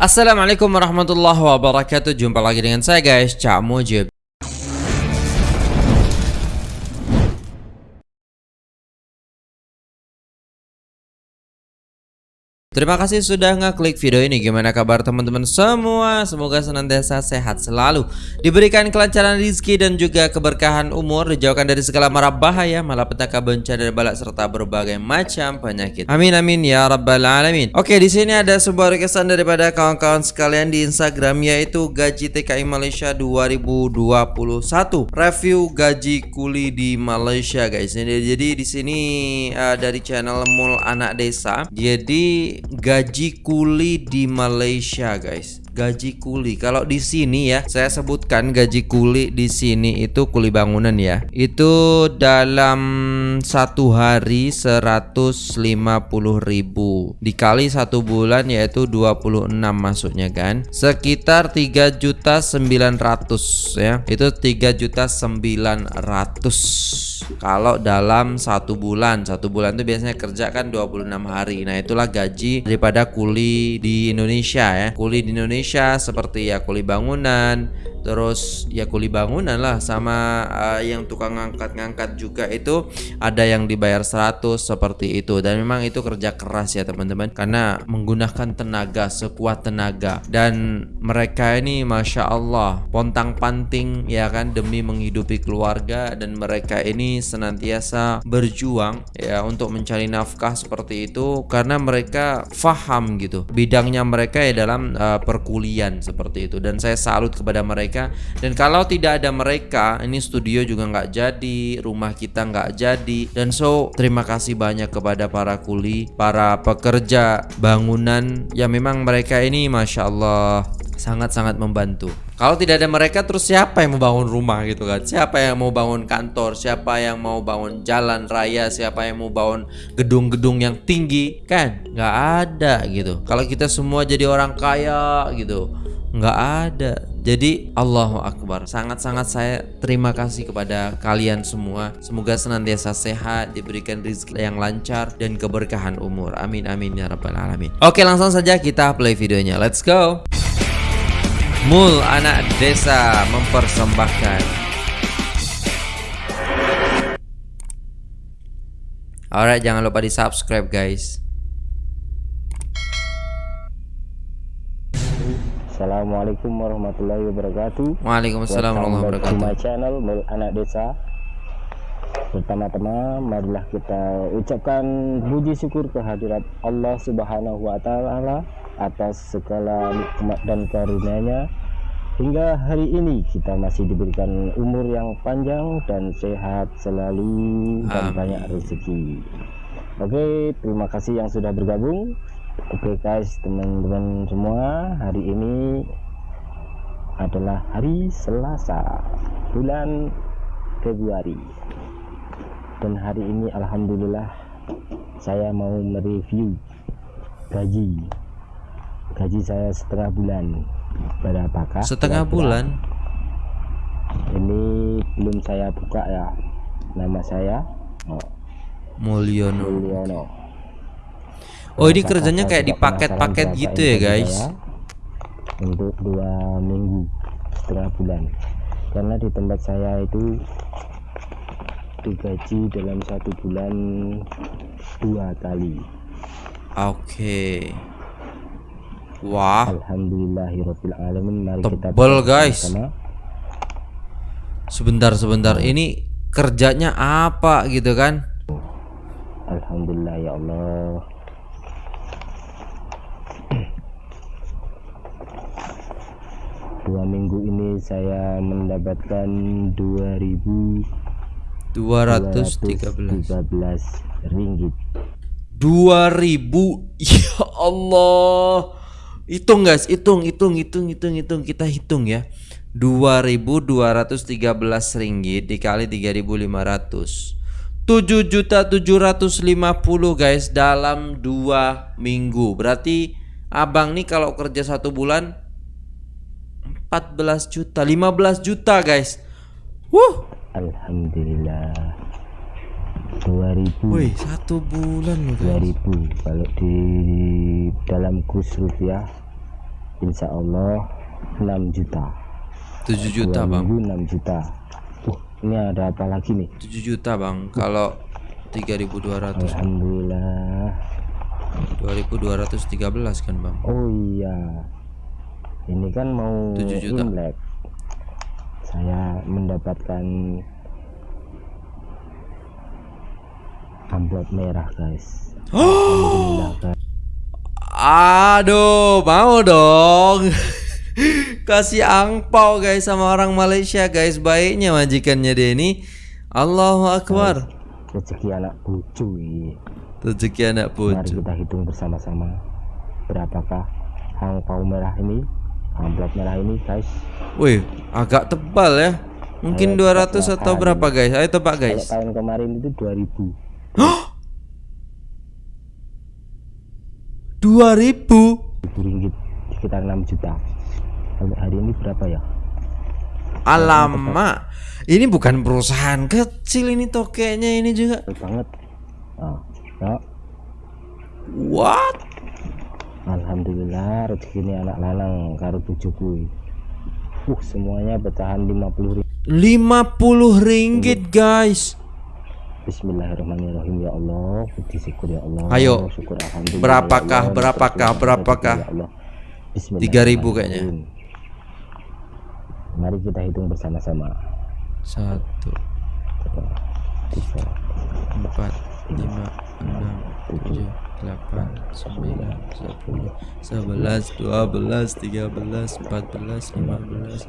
Assalamualaikum warahmatullahi wabarakatuh. Jumpa lagi dengan saya guys. Cak Mujib Terima kasih sudah ngeklik video ini. Gimana kabar teman-teman semua? Semoga senantiasa sehat selalu. Diberikan kelancaran rezeki dan juga keberkahan umur. Dijauhkan dari segala mara bahaya Malapetaka bencana dan balak Serta berbagai macam penyakit. Amin amin ya rabbal alamin. Oke di sini ada sebuah requestan daripada kawan-kawan sekalian di Instagram Yaitu gaji TKI Malaysia 2021 Review gaji kuli di Malaysia guys. Jadi di sini uh, dari channel Mul Anak Desa. Jadi gaji kuli di Malaysia guys gaji kuli. Kalau di sini ya saya sebutkan gaji kuli di sini itu kuli bangunan ya. Itu dalam satu hari 150.000 dikali satu bulan yaitu 26 masuknya kan. Sekitar 3 juta 900 ya. Itu 3 juta 900 kalau dalam satu bulan. Satu bulan itu biasanya kerja kan 26 hari. Nah itulah gaji daripada kuli di Indonesia ya. Kuli di Indonesia seperti ya kuli bangunan terus ya kuli bangunan lah sama uh, yang tukang ngangkat-ngangkat juga itu ada yang dibayar 100 seperti itu. Dan memang itu kerja keras ya teman-teman karena menggunakan tenaga sekuat tenaga. Dan mereka ini Masya Allah pontang panting ya kan demi menghidupi keluarga. Dan mereka ini senantiasa berjuang ya untuk mencari nafkah seperti itu karena mereka faham gitu. Bidangnya mereka ya dalam uh, perkulian seperti itu. Dan saya salut kepada mereka. Dan kalau tidak ada mereka ini studio juga nggak jadi rumah kita nggak jadi. Dan so terima kasih banyak kepada para kuli para pekerja bangunan. Ya memang mereka ini masya Allah sangat-sangat membantu. Kalau tidak ada mereka terus siapa yang mau bangun rumah gitu kan? Siapa yang mau bangun kantor? Siapa yang mau bangun jalan raya? Siapa yang mau bangun gedung-gedung yang tinggi? Kan nggak ada gitu. Kalau kita semua jadi orang kaya gitu, nggak ada. Jadi Allahu Akbar Sangat-sangat saya terima kasih kepada kalian semua Semoga senantiasa sehat Diberikan rezeki yang lancar Dan keberkahan umur Amin amin ya rabbal alamin Oke langsung saja kita play videonya Let's go Mul anak desa mempersembahkan. Alright jangan lupa di subscribe guys. Assalamualaikum warahmatullahi wabarakatuh. Waalaikumsalam warahmatullahi wabarakatuh My channel Mul Anak Desa. Pertama-tama marilah kita ucapkan puji syukur kehadirat Allah Subhanahu wa taala atas segala nikmat dan karunia-Nya hingga hari ini kita masih diberikan umur yang panjang dan sehat selalu dan banyak rezeki. Oke, terima kasih yang sudah bergabung. Oke guys teman-teman semua hari ini adalah hari Selasa bulan Februari dan hari ini Alhamdulillah saya mau mereview gaji gaji saya setengah bulan berapakah setengah bulan? Ini belum saya buka ya nama saya. Oh. Mulyono. Mulyono. Oh ini kerjanya kayak di paket-paket gitu ya guys? Untuk dua minggu setengah bulan. Karena di tempat saya itu digaji dalam satu bulan dua kali. Oke. okay. Wah. Alhamdulillahirrahmanirrahim Mari Tebel kita guys. sama. Sebentar sebentar Ini kerjanya apa gitu kan? Alhamdulillah ya Allah. Dua minggu ini saya mendapatkan 2000 213 ringgit. 2000 ya Allah hitung guys. Hitung hitung hitung hitung hitung. Kita hitung ya. 2213 ringgit dikali 3500 7 juta 750 guys dalam dua minggu. Berarti abang nih kalau kerja satu bulan 14 juta 15 juta guys. Wuh! Alhamdulillah 2000 Wih satu bulan loh guys. 2000 kalau di dalam kurs rupiah insya Allah 6 juta. 7 juta bang. minggu 6 juta. Uh ini ada apa lagi nih? 7 juta bang. Kalau 3200 Alhamdulillah. 2213 kan bang? Oh iya. Ini kan mau 7 juta. Imlek. Saya mendapatkan amplop merah guys guys Aduh, mau dong. Kasih angpau guys sama orang Malaysia guys. Baiknya majikannya dia ini. Allahu Akbar. rezeki anak bucu Rezeki anak mari pucu. kita hitung bersama-sama berapakah angpau merah ini amplop merah ini guys Wih, agak tebal ya. Mungkin 200 atau berapa guys? Ayo tebak kalau guys. tahun kemarin itu 2000 2000. ribu ringgit sekitar 6 juta kalau hari ini berapa ya Alamak. Ini bukan perusahaan kecil ini tokeknya ini juga. Banget ya What? Alhamdulillah rezeki ini anak lanang karo bujuku uh semuanya pecahan 50 ribu 50 ringgit guys. Bismillahirrahmanirrahim ya Allah puji syukur ya Allah Ayo. syukur alhamdulillah Berapakah, ya Allah. berapakah, berapakah? ya Allah. 3000 kayaknya. Mari kita hitung bersama-sama. Satu, Tiga, empat, lima, enam, tujuh, delapan, sembilan, sepuluh, sebelas, dua belas, tiga belas, empat belas, lima belas,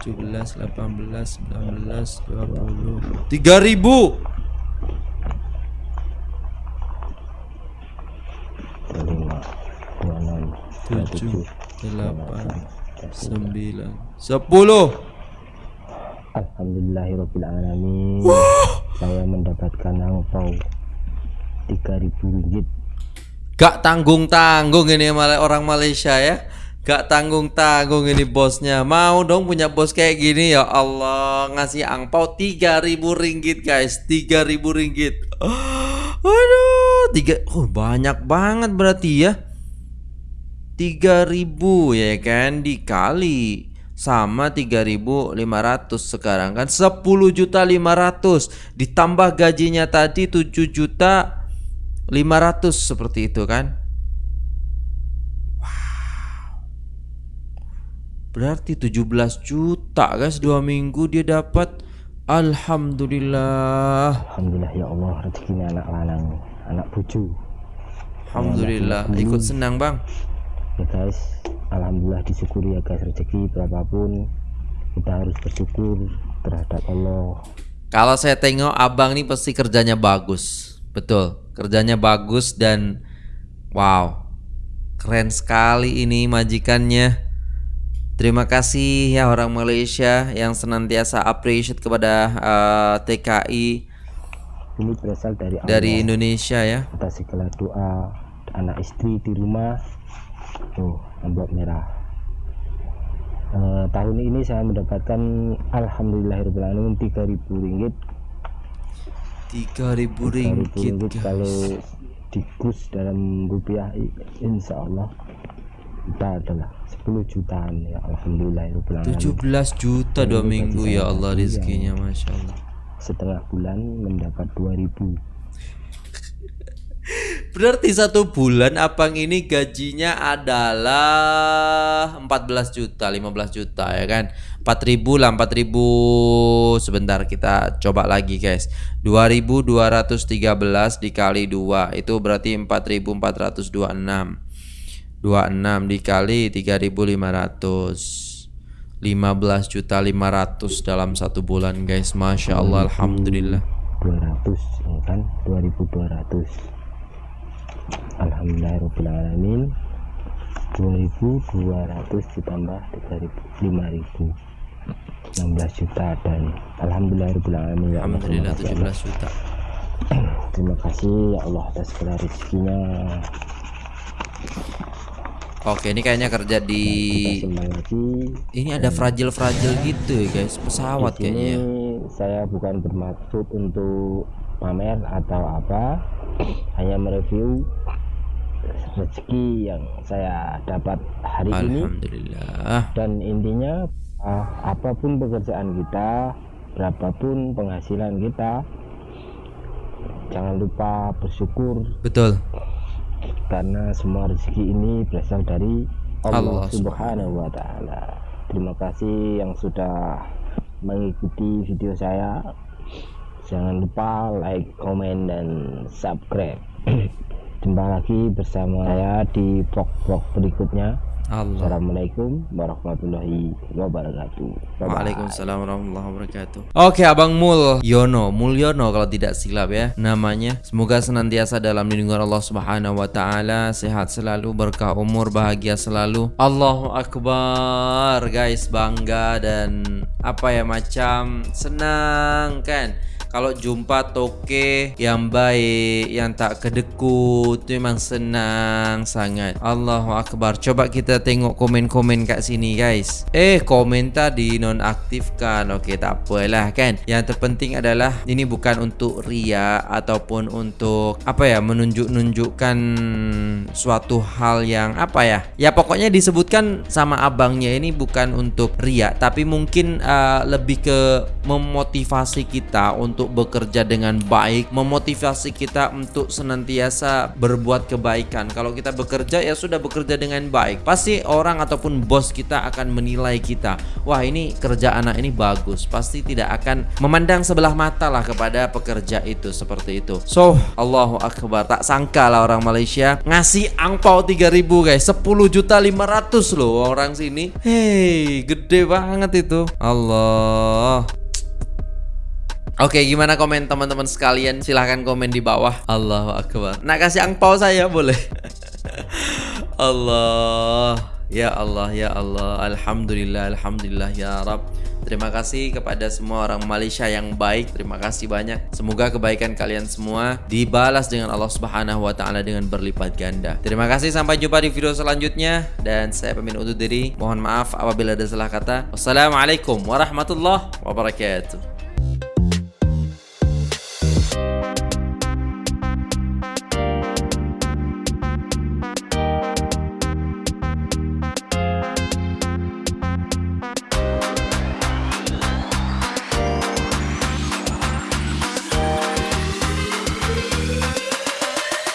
tujuh belas, delapan belas, sembilan belas, dua puluh, tiga ribu. dua lima, dua enam, dua Tujuh, delapan, sembilan, sepuluh. Alhamdulillahirobbilalamin. Saya mendapatkan angpau 3000 ringgit. Gak tanggung-tanggung ini Mal- orang Malaysia ya. Gak tanggung-tanggung ini bosnya. Mau dong punya bos kayak gini ya Allah. Ngasih angpau 3000 ringgit guys. 3000 ringgit. Aduh, tiga oh banyak banget berarti ya. 3000 ya kan dikali sama 3500 sekarang kan 10 juta 500 ditambah gajinya tadi 7 juta 500 seperti itu kan? Wow. Berarti 17 juta guys. Dua minggu dia dapat. Alhamdulillah. Alhamdulillah ya Allah rezekinya anak lanang, anak bucu. Alhamdulillah. Ikut senang bang. Ya guys, alhamdulillah disyukuri ya guys rezeki berapapun. Kita harus bersyukur terhadap Allah. Kalau saya tengok abang nih pasti kerjanya bagus Betul. Kerjanya bagus dan Wow Keren sekali ini majikannya. Terima kasih ya orang Malaysia yang senantiasa appreciate kepada eh, TKI Ini berasal dari Allah. dari Indonesia ya. Atas segala doa anak istri di rumah. Tuh amplop merah. Eh, tahun ini saya mendapatkan alhamdulillahirobbilalamin 3000 ringgit 3000 3000 ringgit ringgit kalau dikus dalam rupiah insya Allah kita adalah 10 jutaan ya alhamdulillahirobbilalamin 17 juta dua minggu ya Allah iya. rizkinya Masya Allah. Setengah bulan mendapat 2000 Berarti satu bulan abang ini gajinya adalah 14 juta, 15 juta ya kan? 4000 lah 4000 Sebentar kita coba lagi guys. 2213 dikali 2 Itu berarti 4426 26 dikali 3500 15 juta 500 dalam satu bulan guys. Masya Allah Alhamdulillah. 200 ya kan? 2200 Alhamdulillahirobbilalamin 2200 ditambah 3000 5000 16 juta dan Alhamdulillahirobbilalamin ya Alhamdulillah kasih, Allah. 17 juta. Terima kasih ya Allah atas segala rezekinya. Oke ini kayaknya kerja di Ini ada fragile-fragile gitu ya guys. Pesawat kayaknya. ya saya bukan bermaksud untuk pamer atau apa hanya mereview rezeki yang saya dapat hari ini dan intinya uh, apa pun pekerjaan kita berapapun penghasilan kita jangan lupa bersyukur Betul. karena semua rezeki ini berasal dari Allah, Allah Subhanahu wa taala. Terima kasih yang sudah mengikuti video saya. Jangan lupa like, komen dan subscribe. Jumpa lagi bersama saya di vlog-vlog berikutnya. Allah. Assalamualaikum warahmatullahi wabarakatuh. Bye-bye. Waalaikumsalam warahmatullahi wabarakatuh. Oke, Abang Mul Yono, Mulyono kalau tidak silap ya namanya. Semoga senantiasa dalam lindungan Allah Subhanahu wa taala, sehat selalu, berkah umur, bahagia selalu. Allahu akbar, guys, bangga dan apa ya macam senang kan kalau jumpa toke yang baik, yang tak kedekut, itu memang senang sangat. Allahu Akbar. Coba kita tengok komen-komen kat sini guys. Eh, komentar dinonaktifkan. Okey, tak apalah kan. Yang terpenting adalah ini bukan untuk ria ataupun untuk apa ya, menunjuk-nunjukkan suatu hal yang apa ya. Ya pokoknya disebutkan sama abangnya ini bukan untuk ria, tapi mungkin uh, lebih ke memotivasi kita untuk bekerja dengan baik, memotivasi kita untuk senantiasa berbuat kebaikan. Kalau kita bekerja ya sudah bekerja dengan baik, pasti orang ataupun bos kita akan menilai kita. Wah, ini kerja anak ini bagus. Pasti tidak akan memandang sebelah mata lah kepada pekerja itu seperti itu. So, Allahu akbar. Tak sangka lah orang Malaysia ngasih angpau 3000 guys, 10 juta 500 loh orang sini. Hey, gede banget itu. Allah. Oke, gimana komen teman-teman sekalian? Silahkan komen di bawah. Allahu Akbar. Nak kasih angpau saya boleh? Allah. Ya Allah, ya Allah. Alhamdulillah, alhamdulillah ya Rab. Terima kasih kepada semua orang Malaysia yang baik. Terima kasih banyak. Semoga kebaikan kalian semua dibalas dengan Allah Subhanahu wa taala dengan berlipat ganda. Terima kasih sampai jumpa di video selanjutnya dan saya pamit undur diri. Mohon maaf apabila ada salah kata. Wassalamualaikum warahmatullahi wabarakatuh.